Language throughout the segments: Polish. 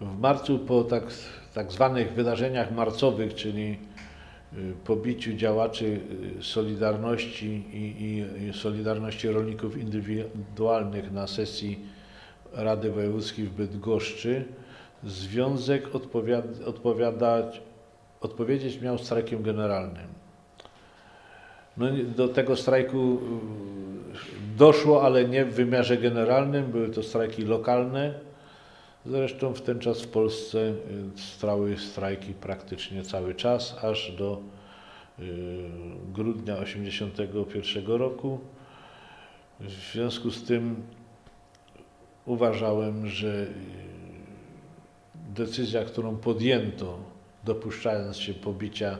W marcu po tak, tak zwanych wydarzeniach marcowych, czyli y, pobiciu działaczy y, Solidarności i, i, Solidarności Rolników Indywidualnych na sesji Rady Wojewódzkiej w Bydgoszczy, Związek odpowiad, odpowiadać, odpowiedzieć miał strajkiem generalnym. No, do tego strajku y, doszło, ale nie w wymiarze generalnym, były to strajki lokalne. Zresztą w ten czas w Polsce y, trwały strajki praktycznie cały czas, aż do y, grudnia 1981 roku. W związku z tym uważałem, że y, decyzja, którą podjęto, dopuszczając się pobicia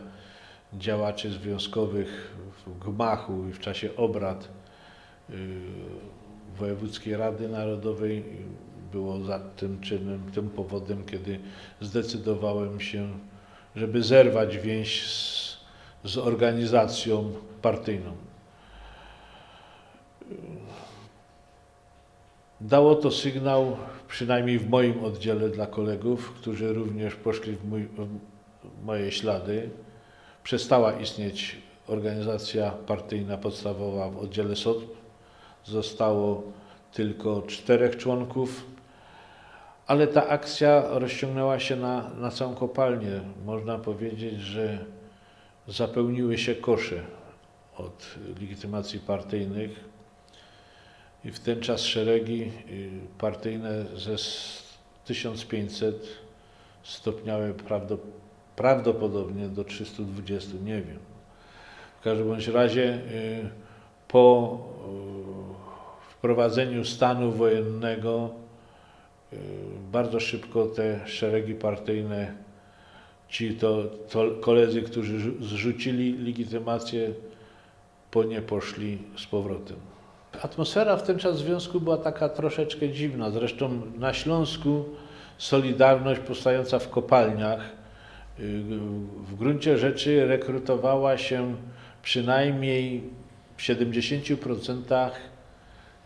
działaczy związkowych w gmachu i w czasie obrad Wojewódzkiej Rady Narodowej było za tym czynem, tym powodem, kiedy zdecydowałem się, żeby zerwać więź z, z organizacją partyjną. Dało to sygnał, przynajmniej w moim oddziale dla kolegów, którzy również poszli w, mój, w moje ślady. Przestała istnieć organizacja partyjna podstawowa w oddziale SOT. Zostało tylko czterech członków, ale ta akcja rozciągnęła się na, na całą kopalnię. Można powiedzieć, że zapełniły się kosze od legitymacji partyjnych. I w ten czas szeregi y, partyjne ze s- 1500 stopniały prawdo, prawdopodobnie do 320, nie wiem. W każdym bądź razie y, po y, wprowadzeniu stanu wojennego bardzo szybko te szeregi partyjne, ci to, to koledzy, którzy rzu- zrzucili legitymację, po nie poszli z powrotem. Atmosfera w ten czas związku była taka troszeczkę dziwna. Zresztą na Śląsku Solidarność powstająca w kopalniach y, w gruncie rzeczy rekrutowała się przynajmniej w 70%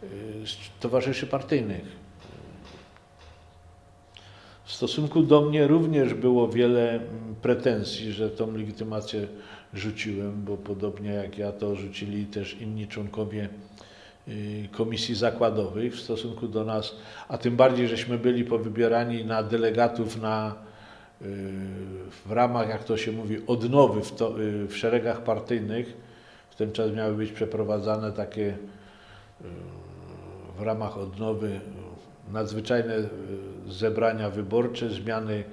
y, z towarzyszy partyjnych. W stosunku do mnie również było wiele mm, pretensji, że tą legitymację rzuciłem, bo podobnie jak ja to rzucili też inni członkowie y, komisji zakładowych w stosunku do nas, a tym bardziej, żeśmy byli powybierani na delegatów na, y, w ramach, jak to się mówi, odnowy w, to, y, w szeregach partyjnych. W ten czas miały być przeprowadzane takie w ramach odnowy nadzwyczajne y, zebrania wyborcze, zmiany,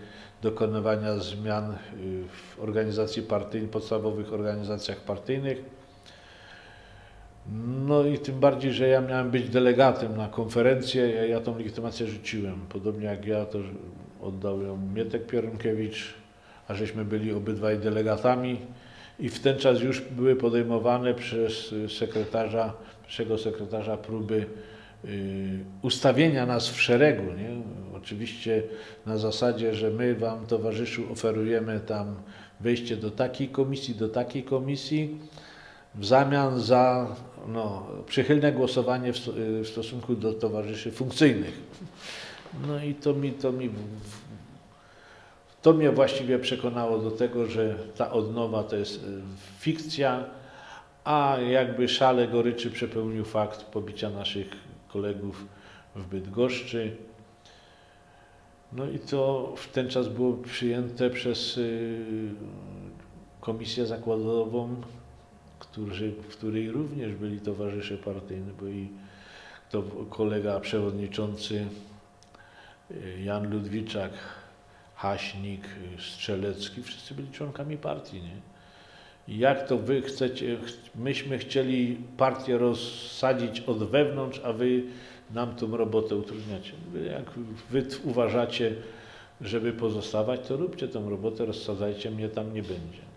dokonywania zmian y, w organizacji partyjnej, podstawowych organizacjach partyjnych. No i tym bardziej, że ja miałem być delegatem na konferencję, ja, ja tą legitymację rzuciłem. Podobnie jak ja, to oddał ją Mietek Piorunkiewicz, a żeśmy byli obydwaj delegatami i w ten czas już były podejmowane przez sekretarza, pierwszego sekretarza próby ustawienia nas w szeregu. Nie? Oczywiście na zasadzie, że my Wam, towarzyszu, oferujemy tam wejście do takiej komisji, do takiej komisji, w zamian za no, przychylne głosowanie w, y, w stosunku do towarzyszy funkcyjnych. No i to mi, to mi to mnie właściwie przekonało do tego, że ta odnowa to jest y, fikcja, a jakby szale goryczy przepełnił fakt pobicia naszych kolegów w Bydgoszczy. No i to w ten czas było przyjęte przez y, komisję zakładową, którzy, w której również byli towarzysze partyjni, bo i to kolega przewodniczący y, Jan Ludwiczak, Haśnik, Strzelecki, wszyscy byli członkami partii, nie? Jak to wy chcecie, ch- myśmy chcieli partię rozsadzić od wewnątrz, a wy nam tą robotę utrudniacie. Jak wy uważacie, żeby pozostawać, to róbcie tą robotę, rozsadzajcie, mnie tam nie będzie.